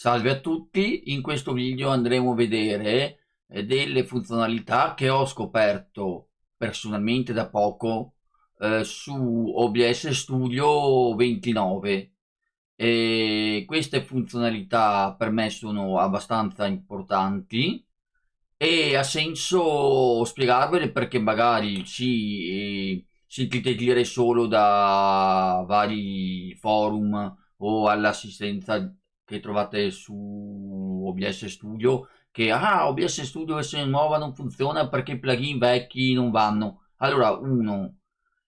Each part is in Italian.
Salve a tutti, in questo video andremo a vedere eh, delle funzionalità che ho scoperto personalmente da poco eh, su OBS Studio 29 e queste funzionalità per me sono abbastanza importanti e ha senso spiegarvele perché magari ci sentite dire solo da vari forum o all'assistenza che trovate su OBS Studio che ah OBS Studio versione nuova non funziona perché i plugin vecchi non vanno allora uno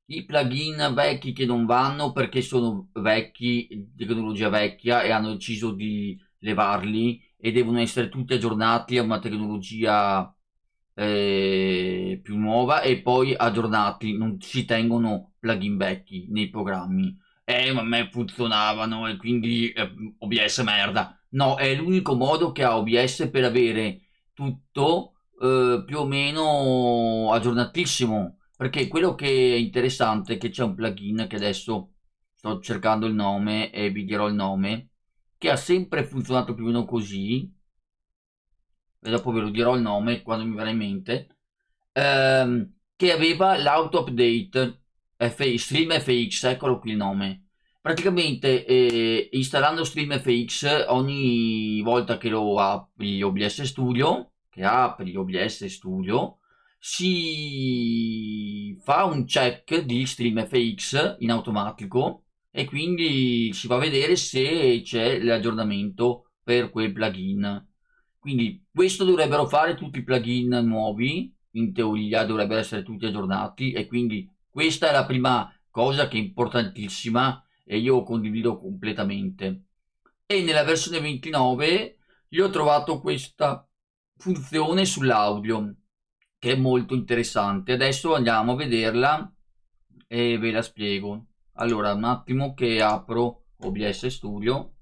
i plugin vecchi che non vanno perché sono vecchi tecnologia vecchia e hanno deciso di levarli e devono essere tutti aggiornati a una tecnologia eh, più nuova e poi aggiornati non si tengono plugin vecchi nei programmi eh ma a me funzionavano e quindi eh, OBS merda. No è l'unico modo che ha OBS per avere tutto eh, più o meno aggiornatissimo. Perché quello che è interessante è che c'è un plugin che adesso sto cercando il nome e vi dirò il nome che ha sempre funzionato più o meno così e dopo ve lo dirò il nome quando mi verrà in mente ehm, che aveva l'auto update F StreamFX, eccolo qui il nome. Praticamente eh, installando StreamFX ogni volta che lo apri OBS Studio, che apri OBS Studio, si fa un check di StreamFX in automatico e quindi si va a vedere se c'è l'aggiornamento per quel plugin. Quindi questo dovrebbero fare tutti i plugin nuovi, in teoria dovrebbero essere tutti aggiornati e quindi questa è la prima cosa che è importantissima e io condivido completamente. E nella versione 29 io ho trovato questa funzione sull'audio che è molto interessante. Adesso andiamo a vederla e ve la spiego. Allora, un attimo che apro OBS Studio.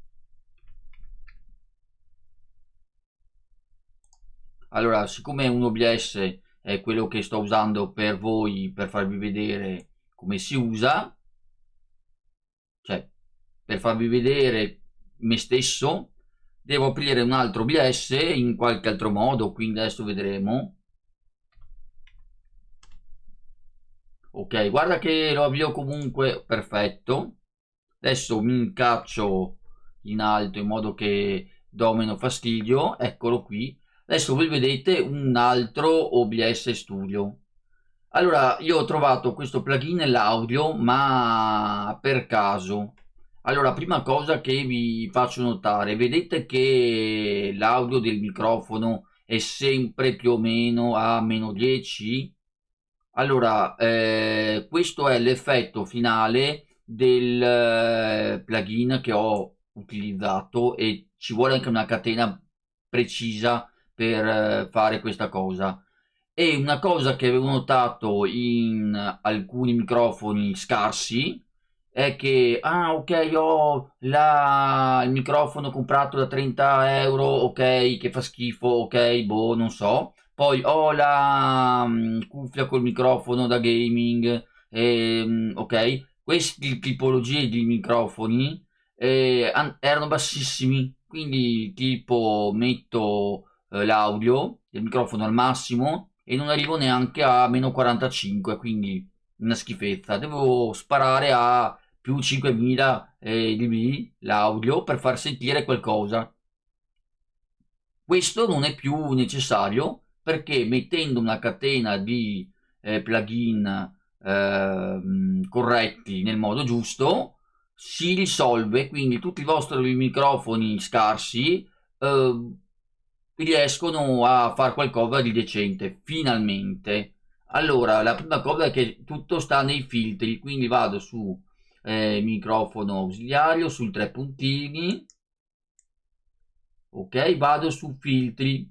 Allora, siccome un OBS è quello che sto usando per voi per farvi vedere come si usa. Cioè per farvi vedere me stesso devo aprire un altro OBS in qualche altro modo quindi adesso vedremo. Ok guarda che lo avvio comunque perfetto. Adesso mi incaccio in alto in modo che do meno fastidio eccolo qui adesso voi vedete un altro OBS Studio. Allora io ho trovato questo plugin nell'audio ma per caso. Allora prima cosa che vi faccio notare vedete che l'audio del microfono è sempre più o meno a meno 10 allora eh, questo è l'effetto finale del eh, plugin che ho utilizzato e ci vuole anche una catena precisa per eh, fare questa cosa. E una cosa che avevo notato in alcuni microfoni scarsi è che ah ok ho la, il microfono comprato da 30 euro ok che fa schifo ok boh non so. Poi ho la um, cuffia col microfono da gaming e, ok. Queste tipologie di microfoni eh, erano bassissimi. Quindi tipo metto eh, l'audio del microfono al massimo e non arrivo neanche a meno 45 quindi una schifezza. Devo sparare a più 5000 eh, dB l'audio per far sentire qualcosa. Questo non è più necessario perché mettendo una catena di eh, plugin eh, corretti nel modo giusto si risolve. Quindi tutti i vostri microfoni scarsi eh, riescono a fare qualcosa di decente, finalmente. Allora, la prima cosa è che tutto sta nei filtri, quindi vado su eh, microfono ausiliario, sul tre puntini, ok, vado su filtri.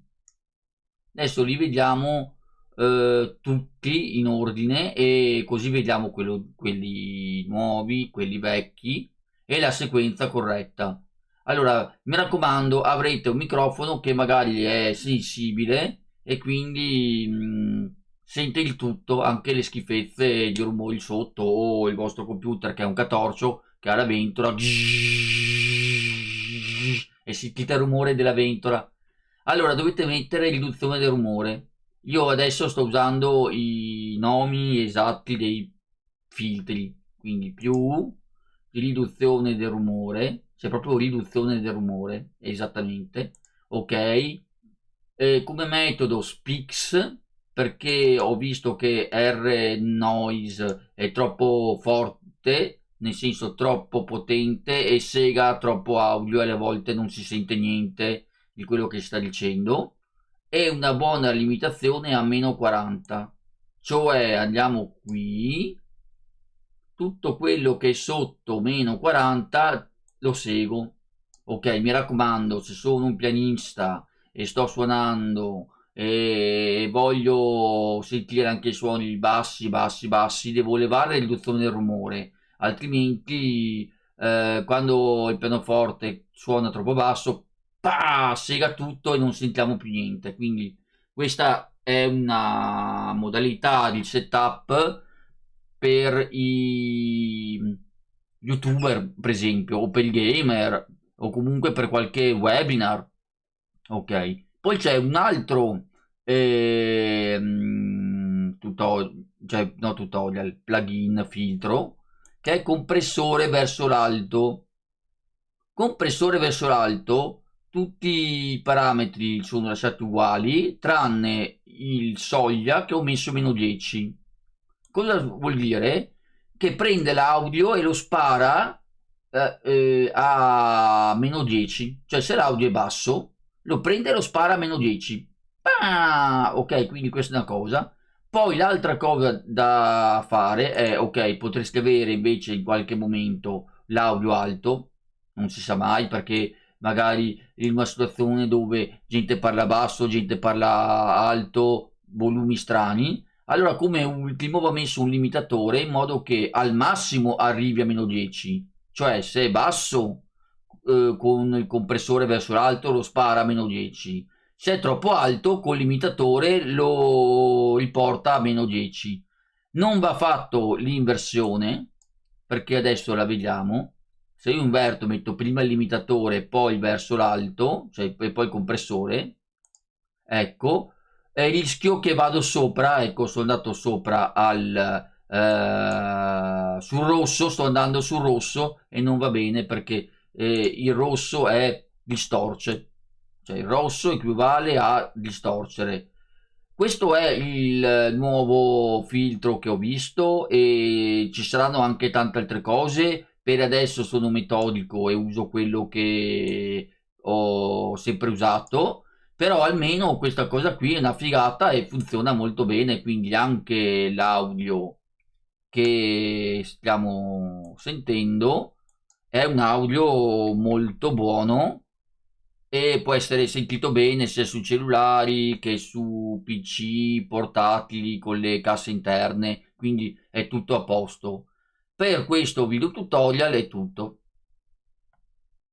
Adesso li vediamo eh, tutti in ordine e così vediamo quello, quelli nuovi, quelli vecchi e la sequenza corretta allora mi raccomando avrete un microfono che magari è sensibile e quindi mh, sente il tutto anche le schifezze di rumori sotto o il vostro computer che è un catorcio che ha la ventola e sentite il rumore della ventola. Allora dovete mettere riduzione del rumore. Io adesso sto usando i nomi esatti dei filtri, quindi più riduzione del rumore, cioè proprio riduzione del rumore, esattamente, ok? E come metodo Spix, perché ho visto che R noise è troppo forte, nel senso troppo potente, e Sega troppo audio e alle volte non si sente niente di quello che sta dicendo. E una buona limitazione a meno 40 cioè andiamo qui. Tutto quello che è sotto meno 40 lo seguo ok mi raccomando se sono un pianista e sto suonando e voglio sentire anche i suoni bassi bassi bassi devo levare la riduzione del rumore altrimenti eh, quando il pianoforte suona troppo basso pa, sega tutto e non sentiamo più niente. Quindi questa è una modalità di setup per i youtuber, per esempio, o per il gamer, o comunque per qualche webinar. Ok. Poi c'è un altro eh, tutorial, cioè no tutorial, plugin, filtro, che è compressore verso l'alto. Compressore verso l'alto tutti i parametri sono lasciati uguali tranne il soglia che ho messo meno 10 cosa vuol dire? Che prende l'audio e lo spara eh, eh, a meno 10 cioè se l'audio è basso lo prende e lo spara a meno 10 ah, ok quindi questa è una cosa. Poi l'altra cosa da fare è ok potreste avere invece in qualche momento l'audio alto non si sa mai perché magari in una situazione dove gente parla basso, gente parla alto, volumi strani, allora come ultimo va messo un limitatore in modo che al massimo arrivi a meno 10, cioè se è basso eh, con il compressore verso l'alto lo spara a meno 10, se è troppo alto col limitatore lo riporta a meno 10. Non va fatto l'inversione perché adesso la vediamo. Se io inverto metto prima il limitatore poi verso l'alto cioè e poi il compressore ecco e rischio che vado sopra ecco sono andato sopra al eh, sul rosso sto andando sul rosso e non va bene perché eh, il rosso è distorce. Cioè il rosso equivale a distorcere. Questo è il nuovo filtro che ho visto e ci saranno anche tante altre cose. Per adesso sono metodico e uso quello che ho sempre usato però almeno questa cosa qui è una figata e funziona molto bene quindi anche l'audio che stiamo sentendo è un audio molto buono e può essere sentito bene sia su cellulari che su pc portatili con le casse interne quindi è tutto a posto per questo video tutorial è tutto.